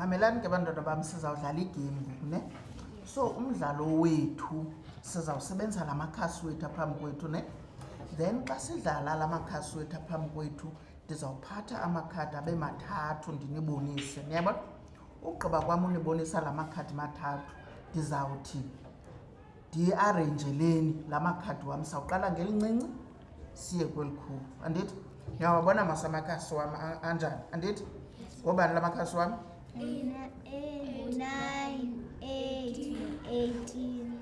mamelani ke bantwana bam sizawudlala igame ngoku ne so umdlalo wethu sizawusebenzisa la makhasi wethu aphambi kwethu ne then xa sidlala la makhasi wethu aphambi kwethu ndizawuphatha amakhadi abe mathathu ndinibonise niyabona ugqiba kwam unibonisa la makhadi mathathu ndizawuthi ndiyiarenjeleni la makhadi wam sawuqala ngelincinci siye kwelikhulu andithi ndiyawabona masamakazi wam anjani andithi ngobani la makhasi wam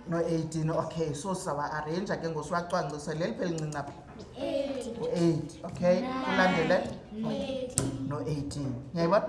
no-eighteen okay so sawa-arenja ke ngosiwacwangcise leli phelincinci apha u-eight okay ulandele no-eighteen niyayibona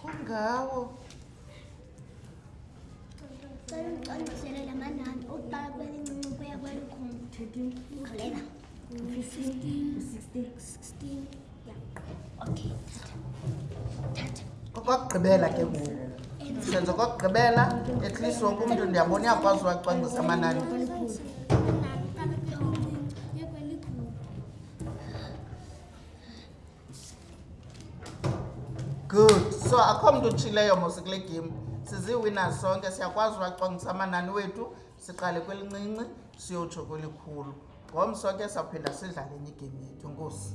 kungawo cela ucandisele la manani okuqala kwelincinci kuya kwelikhulu 13 khalela 15 16 16 ya okay thatha kokugqibela ke ngoku senzo kokugqibela at least wonke umntu ndiyabona uyakwazi uwacwangisa amanani good so akho mntu utshileyo mos kule game siziwina sonke siyakwazi uwacwangisa amanani wethu siqale kwelincinci siyotsho kwelikhulu ngomso ke sawuphinda sidlale enye igame yethu nkosi